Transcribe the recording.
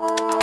Oh.